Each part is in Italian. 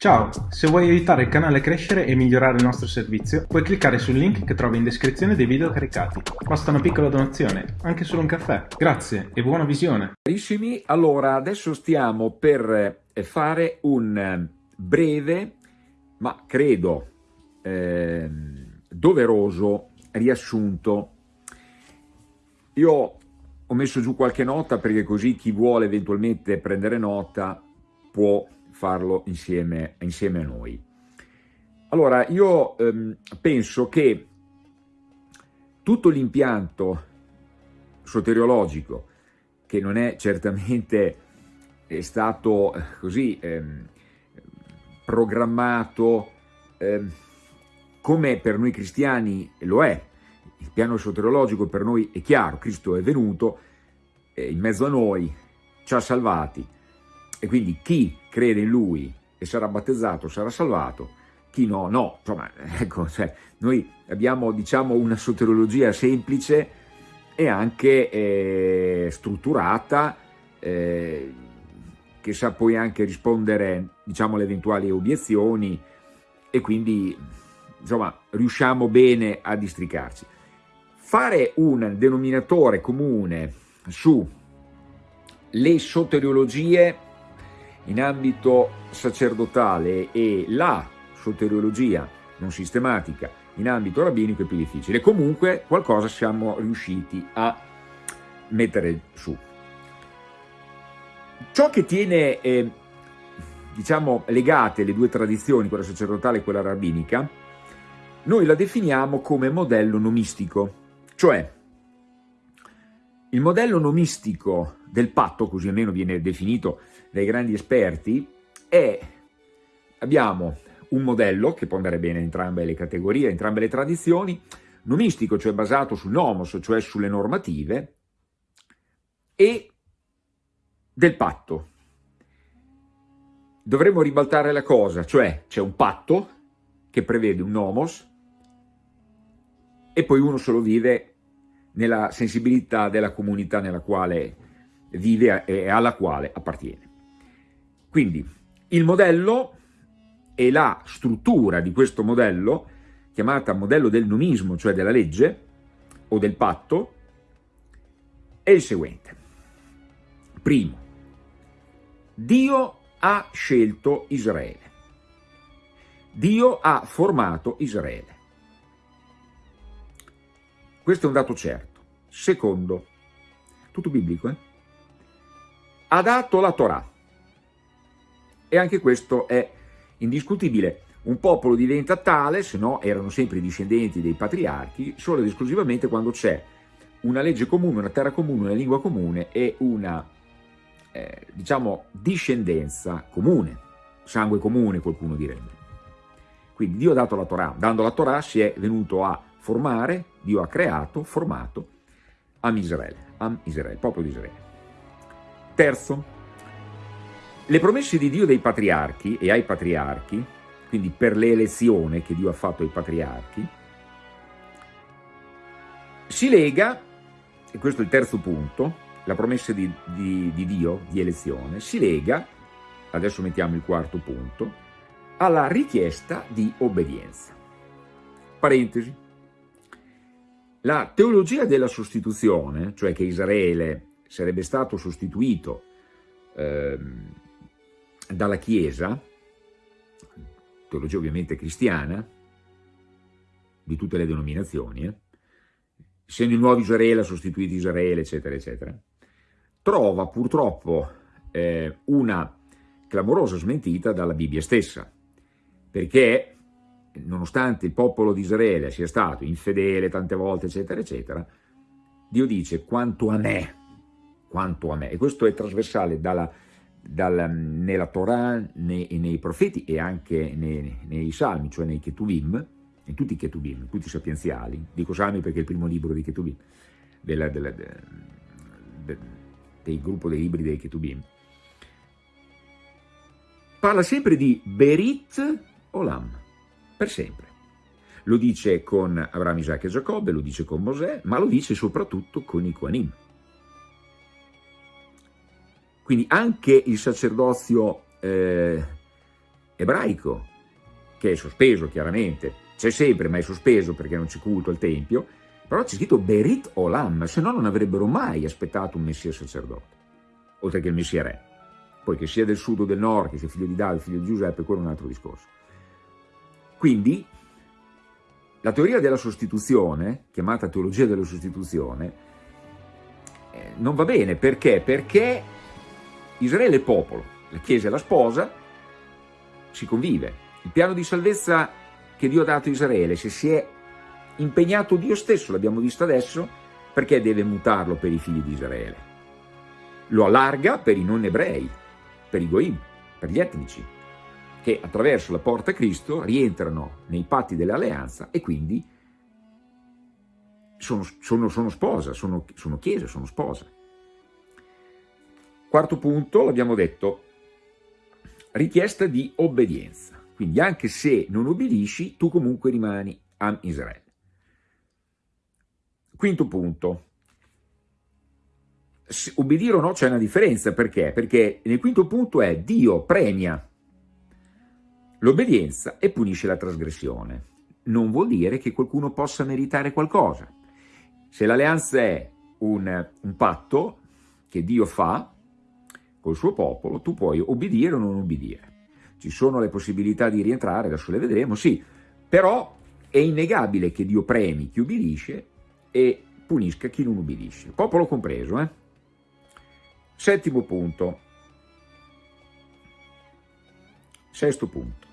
Ciao, se vuoi aiutare il canale a crescere e migliorare il nostro servizio, puoi cliccare sul link che trovi in descrizione dei video caricati. Basta una piccola donazione, anche solo un caffè. Grazie e buona visione. Carissimi, allora adesso stiamo per eh, fare un eh, breve, ma credo eh, doveroso riassunto. Io ho messo giù qualche nota perché così chi vuole eventualmente prendere nota può farlo insieme, insieme a noi. Allora, io ehm, penso che tutto l'impianto soteriologico, che non è certamente è stato eh, così ehm, programmato ehm, come per noi cristiani lo è, il piano soteriologico per noi è chiaro, Cristo è venuto eh, in mezzo a noi, ci ha salvati, e quindi chi crede in lui e sarà battezzato sarà salvato, chi no, no. Insomma, ecco, cioè, noi abbiamo diciamo una soteriologia semplice e anche eh, strutturata, eh, che sa poi anche rispondere diciamo alle eventuali obiezioni e quindi insomma riusciamo bene a districarci. Fare un denominatore comune su le soteriologie in ambito sacerdotale e la soteriologia non sistematica in ambito rabbinico è più difficile. Comunque qualcosa siamo riusciti a mettere su. Ciò che tiene, eh, diciamo, legate le due tradizioni, quella sacerdotale e quella rabbinica, noi la definiamo come modello nomistico, cioè il modello nomistico del patto, così almeno viene definito dai grandi esperti, è, abbiamo un modello che può andare bene in entrambe le categorie, in entrambe le tradizioni, nomistico, cioè basato sul nomos, cioè sulle normative, e del patto. Dovremmo ribaltare la cosa, cioè c'è un patto che prevede un nomos e poi uno solo vive nella sensibilità della comunità nella quale vive e alla quale appartiene. Quindi il modello e la struttura di questo modello, chiamata modello del nomismo, cioè della legge o del patto, è il seguente. Primo, Dio ha scelto Israele. Dio ha formato Israele. Questo è un dato certo. Secondo, tutto biblico, eh? ha dato la Torah. E anche questo è indiscutibile. Un popolo diventa tale, se no erano sempre i discendenti dei patriarchi, solo ed esclusivamente quando c'è una legge comune, una terra comune, una lingua comune e una, eh, diciamo, discendenza comune, sangue comune qualcuno direbbe. Quindi Dio ha dato la Torah, dando la Torah si è venuto a formare, Dio ha creato, formato Am Israele, Am Israele, popolo di Israele. Terzo, le promesse di Dio dei patriarchi e ai patriarchi, quindi per l'elezione che Dio ha fatto ai patriarchi, si lega, e questo è il terzo punto, la promessa di, di, di Dio di elezione, si lega, adesso mettiamo il quarto punto, alla richiesta di obbedienza. Parentesi, la teologia della sostituzione, cioè che Israele sarebbe stato sostituito ehm, dalla Chiesa, teologia ovviamente cristiana, di tutte le denominazioni, eh, essendo il nuovo Israele ha sostituito Israele, eccetera, eccetera, trova purtroppo eh, una clamorosa smentita dalla Bibbia stessa, perché nonostante il popolo di Israele sia stato infedele tante volte, eccetera, eccetera, Dio dice quanto a me, quanto a me, e questo è trasversale dalla, dalla, nella Torah, nei, nei, profeti e anche nei, nei salmi, cioè nei Ketuvim, in tutti i Ketuvim, tutti i sapienziali, dico salmi perché è il primo libro di Ketuvim, della, della, de, de, del gruppo dei libri dei Ketuvim, parla sempre di Berit Olam, per sempre. Lo dice con Abramo, Isacco e Giacobbe, lo dice con Mosè, ma lo dice soprattutto con i Koanim. Quindi anche il sacerdozio eh, ebraico, che è sospeso chiaramente, c'è sempre ma è sospeso perché non c'è culto al Tempio, però c'è scritto Berit Olam, se no non avrebbero mai aspettato un Messia sacerdote, oltre che il Messia re. Poi che sia del sud o del nord, che sia figlio di Davide, figlio di Giuseppe, quello è un altro discorso. Quindi la teoria della sostituzione, chiamata teologia della sostituzione, eh, non va bene, perché? Perché Israele è popolo, la Chiesa è la sposa, si convive. Il piano di salvezza che Dio ha dato a Israele, se si è impegnato Dio stesso, l'abbiamo visto adesso, perché deve mutarlo per i figli di Israele? Lo allarga per i non ebrei, per i goim, per gli etnici, che attraverso la porta Cristo rientrano nei patti dell'alleanza e quindi sono, sono, sono sposa, sono, sono chiesa, sono sposa. Quarto punto, l'abbiamo detto, richiesta di obbedienza. Quindi anche se non obbedisci, tu comunque rimani a Israele. Quinto punto, obbedire o no c'è una differenza, perché? Perché nel quinto punto è Dio premia l'obbedienza e punisce la trasgressione. Non vuol dire che qualcuno possa meritare qualcosa. Se l'alleanza è un, un patto che Dio fa col suo popolo, tu puoi obbedire o non obbedire. Ci sono le possibilità di rientrare, adesso le vedremo, sì, però è innegabile che Dio premi chi obbedisce e punisca chi non obbedisce, popolo compreso. Eh? Settimo punto, sesto punto.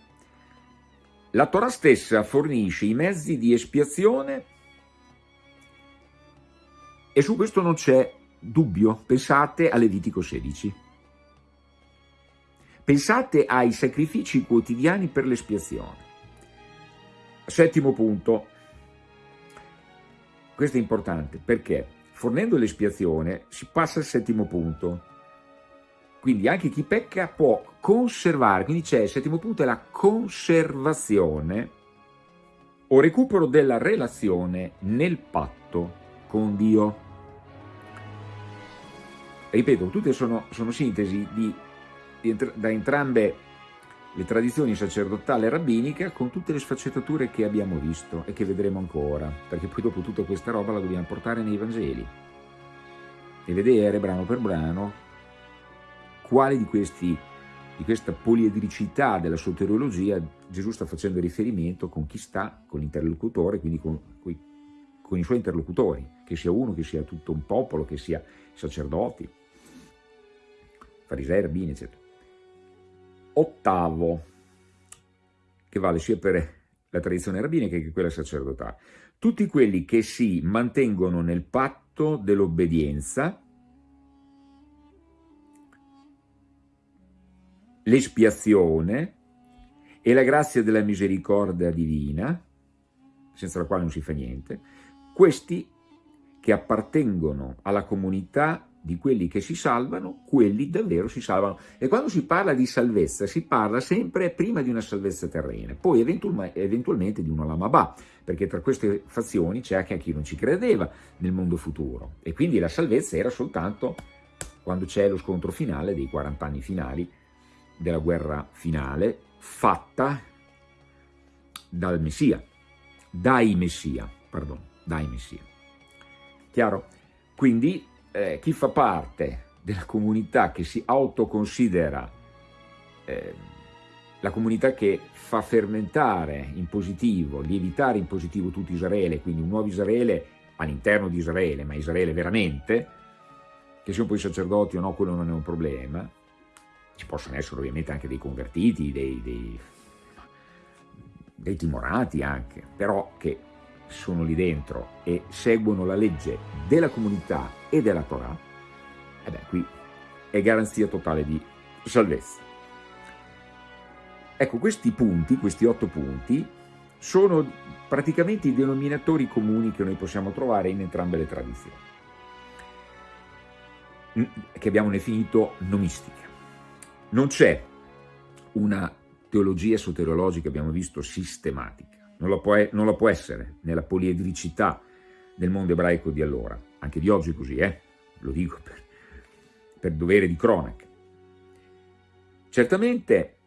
La Torah stessa fornisce i mezzi di espiazione e su questo non c'è dubbio. Pensate a Levitico 16. Pensate ai sacrifici quotidiani per l'espiazione. Settimo punto. Questo è importante perché fornendo l'espiazione si passa al settimo punto. Quindi anche chi pecca può conservare, quindi c'è il settimo punto è la conservazione o recupero della relazione nel patto con Dio. Ripeto, tutte sono, sono sintesi di, di, da entrambe le tradizioni sacerdotale e rabbinica con tutte le sfaccettature che abbiamo visto e che vedremo ancora, perché poi dopo tutta questa roba la dobbiamo portare nei Vangeli e vedere brano per brano quali di, questi, di questa poliedricità della soteriologia Gesù sta facendo riferimento con chi sta, con l'interlocutore, quindi con, con i suoi interlocutori, che sia uno, che sia tutto un popolo, che sia sacerdoti, farisei, rabbini, eccetera. Ottavo, che vale sia per la tradizione rabbinica che quella sacerdotale. Tutti quelli che si mantengono nel patto dell'obbedienza, l'espiazione e la grazia della misericordia divina, senza la quale non si fa niente, questi che appartengono alla comunità di quelli che si salvano, quelli davvero si salvano. E quando si parla di salvezza, si parla sempre prima di una salvezza terrena, poi eventualmente di una lamabà, perché tra queste fazioni c'è anche chi non ci credeva nel mondo futuro. E quindi la salvezza era soltanto quando c'è lo scontro finale dei 40 anni finali della guerra finale, fatta dal Messia, dai Messia, pardon, dai Messia. Chiaro? Quindi eh, chi fa parte della comunità che si autoconsidera eh, la comunità che fa fermentare in positivo, lievitare in positivo tutto Israele, quindi un nuovo Israele all'interno di Israele, ma Israele veramente, che siano poi sacerdoti o no, quello non è un problema, ci possono essere ovviamente anche dei convertiti, dei, dei, dei timorati anche, però che sono lì dentro e seguono la legge della comunità e della Torah, e beh, qui è garanzia totale di salvezza. Ecco, questi punti, questi otto punti, sono praticamente i denominatori comuni che noi possiamo trovare in entrambe le tradizioni, che abbiamo definito nomistica. Non c'è una teologia soteriologica, abbiamo visto, sistematica non lo, può, non lo può essere nella poliedricità del mondo ebraico di allora, anche di oggi così, eh? lo dico per, per dovere di cronaca. Certamente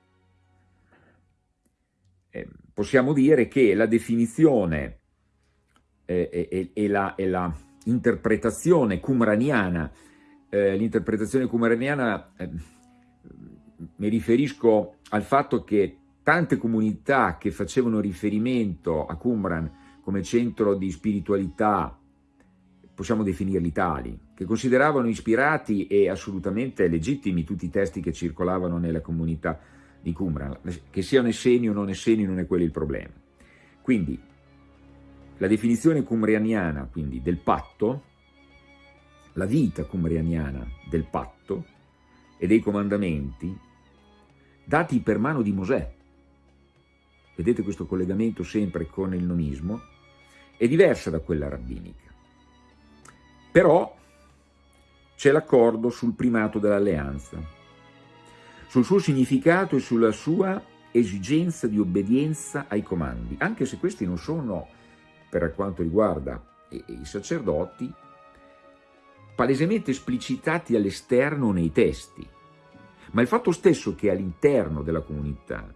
eh, possiamo dire che la definizione eh, e, la, e, la, interpretazione cumraniana, eh, l'interpretazione cumraniana eh, mi riferisco al fatto che tante comunità che facevano riferimento a Qumran come centro di spiritualità, possiamo definirli tali, che consideravano ispirati e assolutamente legittimi tutti i testi che circolavano nella comunità di Qumran, che siano esseni o non esseni non è quello il problema. Quindi la definizione cumrianiana quindi, del patto, la vita cumrianiana del patto e dei comandamenti dati per mano di Mosè, vedete questo collegamento sempre con il nomismo, è diversa da quella rabbinica. Però c'è l'accordo sul primato dell'alleanza, sul suo significato e sulla sua esigenza di obbedienza ai comandi, anche se questi non sono, per quanto riguarda i sacerdoti, palesemente esplicitati all'esterno nei testi, ma il fatto stesso che all'interno della comunità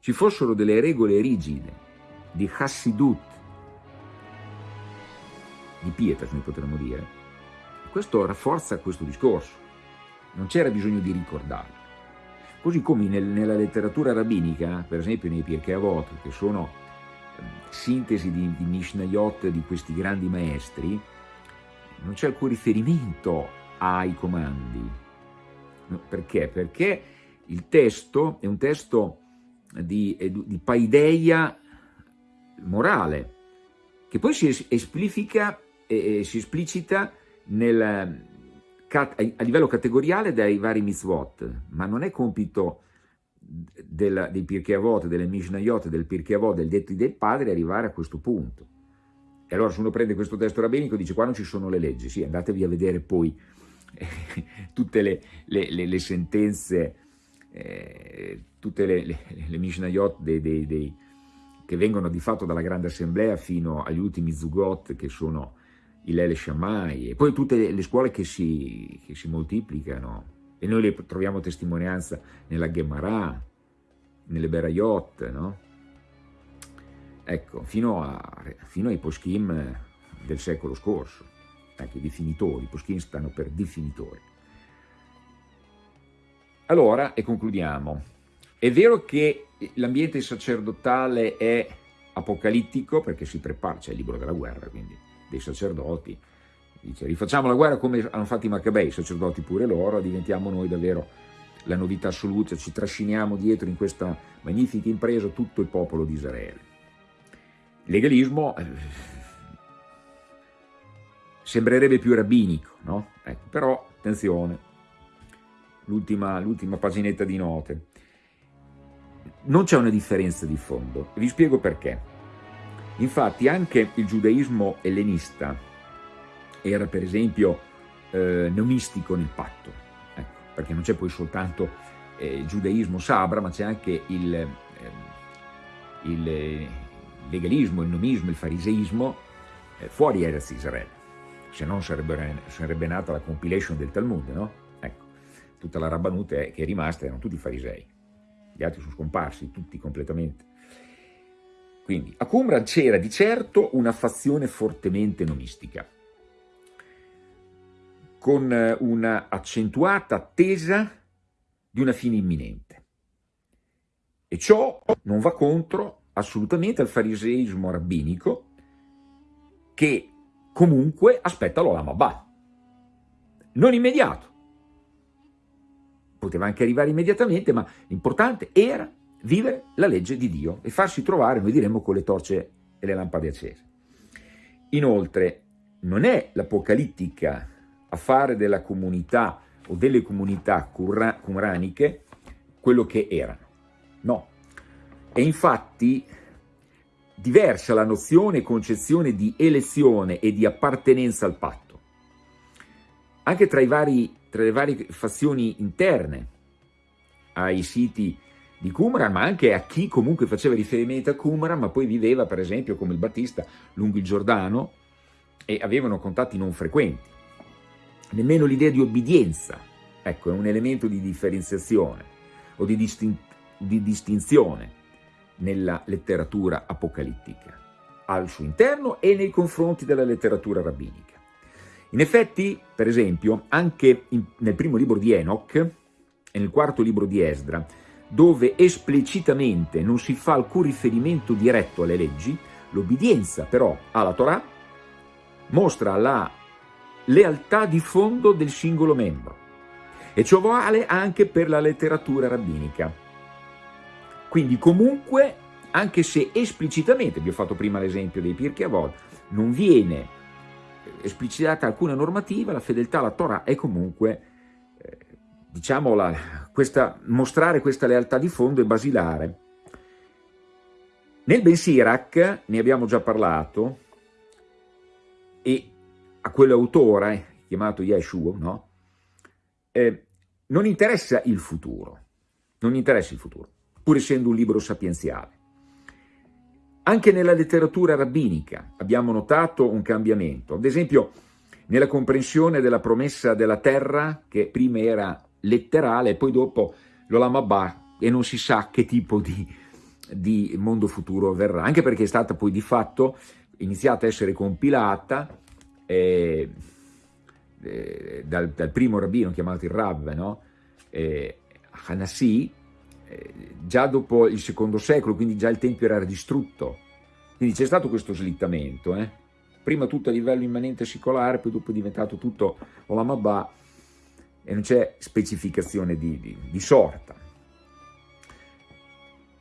ci fossero delle regole rigide di Hassidut, di pietas noi potremmo dire, questo rafforza questo discorso, non c'era bisogno di ricordarlo. Così come nel, nella letteratura rabbinica, per esempio nei Pirkei Avot, che sono eh, sintesi di, di Mishnayot di questi grandi maestri, non c'è alcun riferimento ai comandi. Perché? Perché il testo è un testo di, di paideia morale, che poi si esplica e si esplicita nel, a livello categoriale dai vari mitzvot, ma non è compito del, dei Pirkei delle Mishnayot, del Pirkei del detti del padre arrivare a questo punto. E allora se uno prende questo testo rabbinico dice qua non ci sono le leggi, sì, andatevi a vedere poi tutte le, le, le, le sentenze eh, tutte le, le, le Mishnayot dei, dei, dei, che vengono di fatto dalla Grande Assemblea fino agli ultimi Zugot che sono i Lele Shammai e poi tutte le, le scuole che si, che si, moltiplicano e noi le troviamo testimonianza nella Gemara, nelle Berayot, no? Ecco, fino, a, fino ai Poskim del secolo scorso, i definitori, i Poskim stanno per definitori. Allora, e concludiamo, è vero che l'ambiente sacerdotale è apocalittico, perché si prepara, c'è il libro della guerra, quindi dei sacerdoti, dice rifacciamo la guerra come hanno fatto i Maccabei, sacerdoti pure loro, diventiamo noi davvero la novità assoluta, ci trasciniamo dietro in questa magnifica impresa tutto il popolo di Israele. Legalismo eh, sembrerebbe più rabbinico, no? Ecco, però attenzione, l'ultima paginetta di note. Non c'è una differenza di fondo, vi spiego perché. Infatti anche il giudaismo ellenista era per esempio eh, neomistico nel patto, ecco, perché non c'è poi soltanto eh, il giudaismo sabra, ma c'è anche il, eh, il, legalismo, il nomismo, il fariseismo eh, fuori Erez Israele, se no sarebbe, sarebbe nata la compilation del Talmud, no? tutta la Rabbanute che è rimasta erano tutti farisei, gli altri sono scomparsi, tutti completamente. Quindi a Qumran c'era di certo una fazione fortemente nomistica, con una accentuata attesa di una fine imminente. E ciò non va contro assolutamente al fariseismo rabbinico che comunque aspetta l'Olam Abba. Non immediato, poteva anche arrivare immediatamente, ma l'importante era vivere la legge di Dio e farsi trovare, noi diremmo, con le torce e le lampade accese. Inoltre, non è l'apocalittica affare della comunità o delle comunità qumraniche quello che erano, no. È infatti diversa la nozione e concezione di elezione e di appartenenza al patto. Anche tra i vari tra le varie fazioni interne ai siti di Qumran, ma anche a chi comunque faceva riferimento a Qumran, ma poi viveva, per esempio, come il Battista, lungo il Giordano, e avevano contatti non frequenti. Nemmeno l'idea di obbedienza, ecco, è un elemento di differenziazione o di, distin di distinzione nella letteratura apocalittica, al suo interno e nei confronti della letteratura rabbinica. In effetti, per esempio, anche in, nel primo libro di Enoch e nel quarto libro di Esdra, dove esplicitamente non si fa alcun riferimento diretto alle leggi, l'obbedienza però alla Torah mostra la lealtà di fondo del singolo membro. E ciò vale anche per la letteratura rabbinica. Quindi comunque, anche se esplicitamente, vi ho fatto prima l'esempio dei Pirkei Avod, non viene esplicitata alcuna normativa, la fedeltà alla Torah è comunque, eh, diciamo, la, questa, mostrare questa lealtà di fondo è basilare. Nel Ben Sirac, ne abbiamo già parlato, e a quell'autore, chiamato Yeshua, no? eh, non interessa il futuro, non interessa il futuro, pur essendo un libro sapienziale. Anche nella letteratura rabbinica abbiamo notato un cambiamento, ad esempio nella comprensione della promessa della terra, che prima era letterale e poi dopo l'Olam Abba, e non si sa che tipo di, di mondo futuro verrà, anche perché è stata poi di fatto iniziata a essere compilata eh, eh, dal, dal, primo rabbino chiamato il Rav, no? eh, Hanassi, già dopo il secondo secolo, quindi già il Tempio era distrutto. Quindi c'è stato questo slittamento, eh? prima tutto a livello immanente secolare, poi dopo è diventato tutto Olam Abba e non c'è specificazione di, di, di, sorta.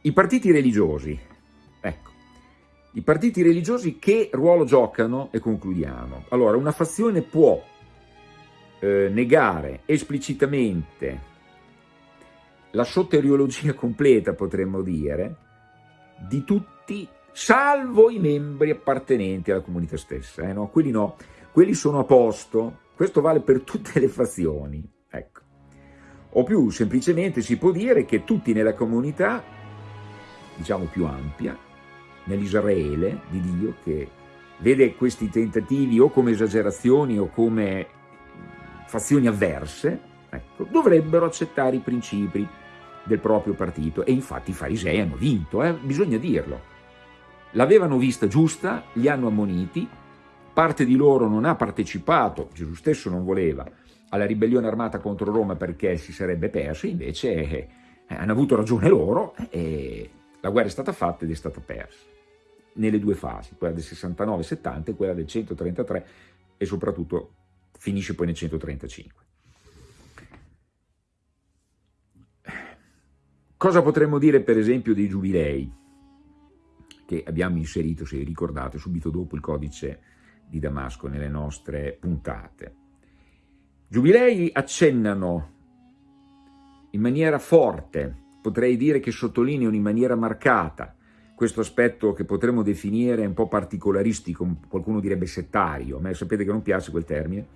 I partiti religiosi, ecco, i partiti religiosi che ruolo giocano? E concludiamo. Allora, una fazione può eh, negare esplicitamente la soteriologia completa, potremmo dire, di tutti, salvo i membri appartenenti alla comunità stessa. Eh, no? Quelli no, quelli sono a posto, questo vale per tutte le fazioni. Ecco. O più semplicemente si può dire che tutti nella comunità, diciamo più ampia, nell'Israele di Dio, che vede questi tentativi o come esagerazioni o come fazioni avverse, ecco, dovrebbero accettare i principi del proprio partito. E infatti i farisei hanno vinto, eh? bisogna dirlo. L'avevano vista giusta, li hanno ammoniti, parte di loro non ha partecipato, Gesù stesso non voleva, alla ribellione armata contro Roma perché si sarebbe perso, invece eh, hanno avuto ragione loro e la guerra è stata fatta ed è stata persa nelle due fasi, quella del 69-70 e quella del 133 e soprattutto finisce poi nel 135. Cosa potremmo dire per esempio dei giubilei che abbiamo inserito, se ricordate, subito dopo il codice di Damasco nelle nostre puntate? Giubilei accennano in maniera forte, potrei dire che sottolineano in maniera marcata questo aspetto che potremmo definire un po' particolaristico, qualcuno direbbe settario, a me sapete che non piace quel termine,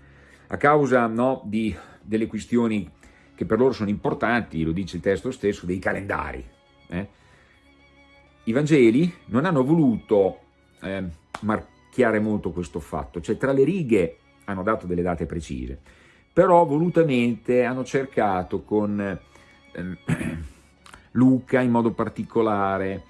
a causa no, di, delle questioni che per loro sono importanti, lo dice il testo stesso, dei calendari. Eh? I Vangeli non hanno voluto eh, marchiare molto questo fatto, cioè tra le righe hanno dato delle date precise, però volutamente hanno cercato con eh, Luca in modo particolare,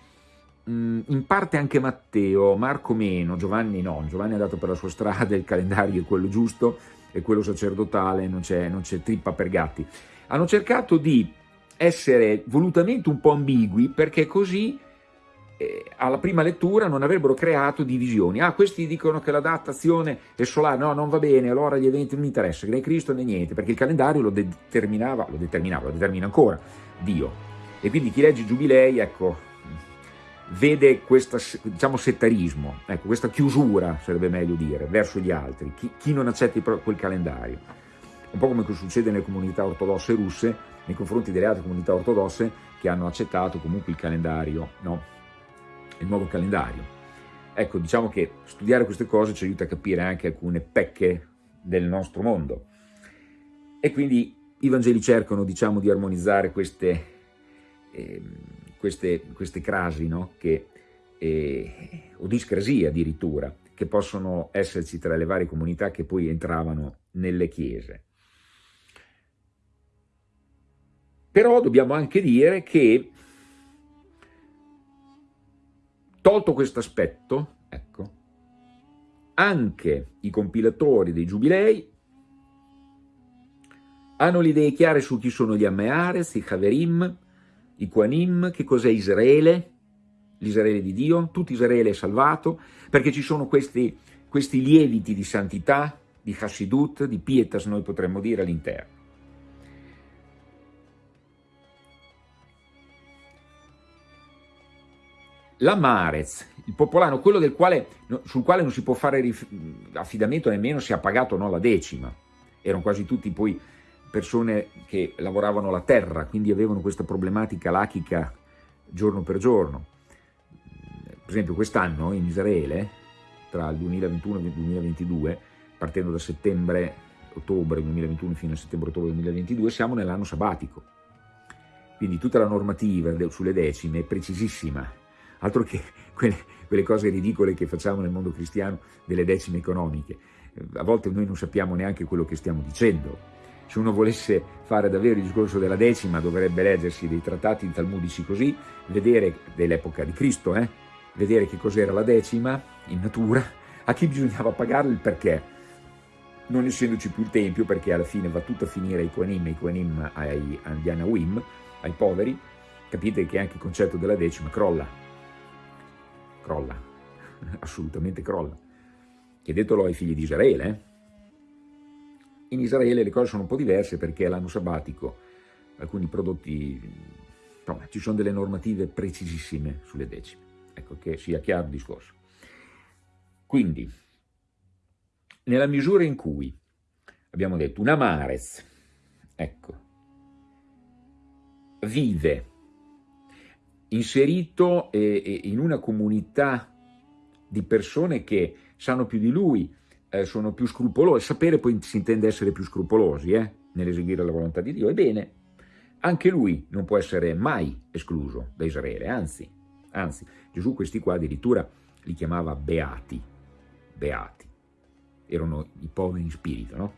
Mm, in parte anche Matteo, Marco meno, Giovanni no, Giovanni è andato per la sua strada, il calendario è quello giusto, è quello sacerdotale, non c'è trippa per gatti. Hanno cercato di essere volutamente un po' ambigui perché così eh, alla prima lettura non avrebbero creato divisioni. Ah, questi dicono che la datazione è solare, no, non va bene, allora gli eventi non mi interessano, né Cristo né niente, perché il calendario lo determinava, lo determinava, lo determina ancora Dio. E quindi chi legge giubilei, ecco, vede questo diciamo, settarismo, ecco, questa chiusura, sarebbe meglio dire, verso gli altri, chi, chi non accetta quel calendario. Un po' come succede nelle comunità ortodosse russe nei confronti delle altre comunità ortodosse che hanno accettato comunque il calendario, no? il nuovo calendario. Ecco, diciamo che studiare queste cose ci aiuta a capire anche alcune pecche del nostro mondo. E quindi i Vangeli cercano, diciamo, di armonizzare queste... Eh, queste, queste crasi, no? che, eh, o discrasie addirittura, che possono esserci tra le varie comunità che poi entravano nelle chiese. Però dobbiamo anche dire che tolto questo aspetto, ecco, anche i compilatori dei giubilei hanno le idee chiare su chi sono gli Ammeares, i Haverim, i Quanim, che cos'è Israele, l'Israele di Dio, tutto Israele è salvato, perché ci sono questi, questi lieviti di santità, di Hassidut, di Pietas, noi potremmo dire all'interno. La Marez, il popolano, quello quale, sul quale non si può fare affidamento nemmeno se ha pagato no la decima, erano quasi tutti poi persone che lavoravano la terra, quindi avevano questa problematica lachica giorno per giorno. Per esempio quest'anno in Israele, tra il 2021 e il 2022, partendo da settembre-ottobre 2021 fino a settembre-ottobre 2022, siamo nell'anno sabbatico. Quindi tutta la normativa sulle decime è precisissima, altro che quelle, quelle cose ridicole che facciamo nel mondo cristiano delle decime economiche. A volte noi non sappiamo neanche quello che stiamo dicendo, se uno volesse fare davvero il discorso della decima dovrebbe leggersi dei trattati talmudici così, vedere dell'epoca di Cristo, eh? vedere che cos'era la decima in natura, a chi bisognava pagarla il perché, non essendoci più il tempio perché alla fine va tutto a finire ai Koanim, ai Koanim agli Anawim, ai poveri, capite che anche il concetto della decima crolla, crolla, assolutamente crolla. Chiedetelo ai figli di Israele, eh? In Israele le cose sono un po' diverse perché l'anno sabbatico alcuni prodotti, insomma, ci sono delle normative precisissime sulle decime, ecco che sia chiaro il discorso. Quindi, nella misura in cui abbiamo detto una Marez, ecco, vive inserito eh, in una comunità di persone che sanno più di lui, eh, sono più scrupolosi, sapere poi si intende essere più scrupolosi eh, nell'eseguire la volontà di Dio, ebbene, anche lui non può essere mai escluso da Israele, anzi, anzi, Gesù questi qua addirittura li chiamava beati, beati, erano i poveri in spirito, no?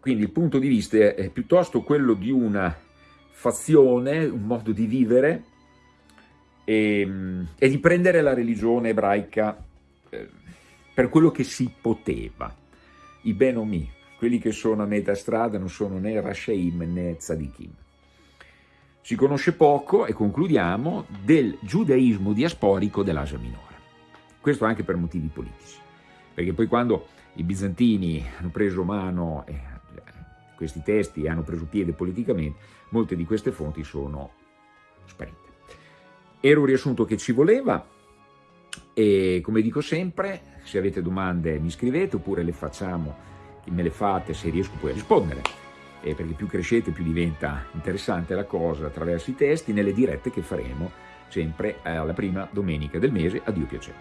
Quindi il punto di vista è piuttosto quello di una fazione, un modo di vivere e, e di prendere la religione ebraica eh, per quello che si poteva. I Benomi, quelli che sono a metà strada, non sono né Rasheim né Tzadikim. Si conosce poco, e concludiamo, del giudaismo diasporico dell'Asia Minore. Questo anche per motivi politici, perché poi quando i bizantini hanno preso mano eh, questi testi hanno preso piede politicamente, molte di queste fonti sono sparite. Era un riassunto che ci voleva e come dico sempre, se avete domande mi scrivete oppure le facciamo, me le fate se riesco poi a rispondere. Eh, perché più crescete più diventa interessante la cosa attraverso i testi nelle dirette che faremo sempre alla prima domenica del mese, a Dio piacendo.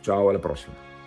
Ciao, alla prossima!